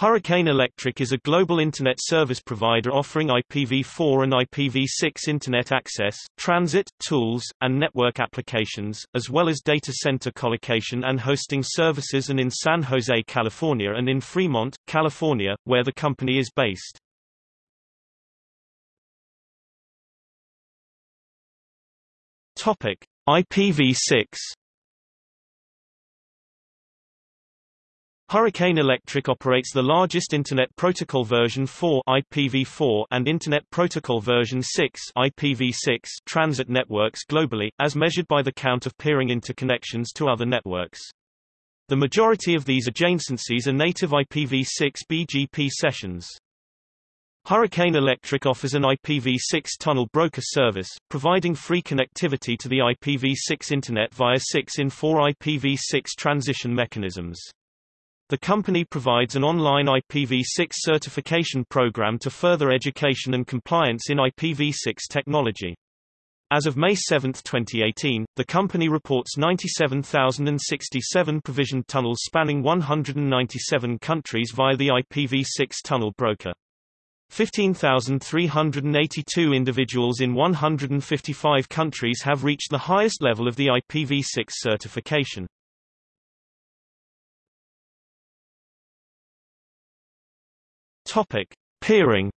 Hurricane Electric is a global Internet service provider offering IPv4 and IPv6 Internet access, transit, tools, and network applications, as well as data center colocation and hosting services and in San Jose, California and in Fremont, California, where the company is based. Topic. IPv6 Hurricane Electric operates the largest Internet Protocol version 4 IPv4 and Internet Protocol version 6 IPv6 transit networks globally, as measured by the count of peering interconnections to other networks. The majority of these adjacencies are native IPv6 BGP sessions. Hurricane Electric offers an IPv6 tunnel broker service, providing free connectivity to the IPv6 Internet via 6 in 4 IPv6 transition mechanisms. The company provides an online IPv6 certification program to further education and compliance in IPv6 technology. As of May 7, 2018, the company reports 97,067 provisioned tunnels spanning 197 countries via the IPv6 tunnel broker. 15,382 individuals in 155 countries have reached the highest level of the IPv6 certification. Topic: Peering.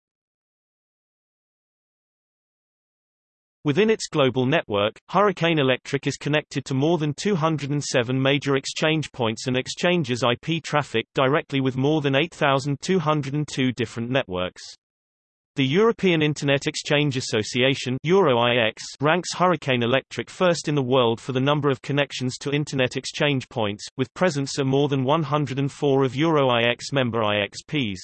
Within its global network, Hurricane Electric is connected to more than 207 major exchange points and exchanges IP traffic directly with more than 8,202 different networks. The European Internet Exchange Association EuroIX ranks Hurricane Electric first in the world for the number of connections to Internet exchange points, with presence at more than 104 of EuroIX member IXPs.